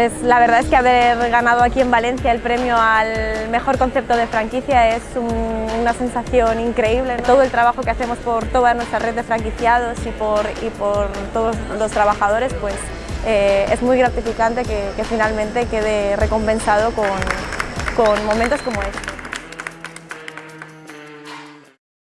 Pues la verdad es que haber ganado aquí en Valencia el premio al mejor concepto de franquicia es una sensación increíble. Todo el trabajo que hacemos por toda nuestra red de franquiciados y por, y por todos los trabajadores pues eh, es muy gratificante que, finalmente quede recompensado con, con momentos como este.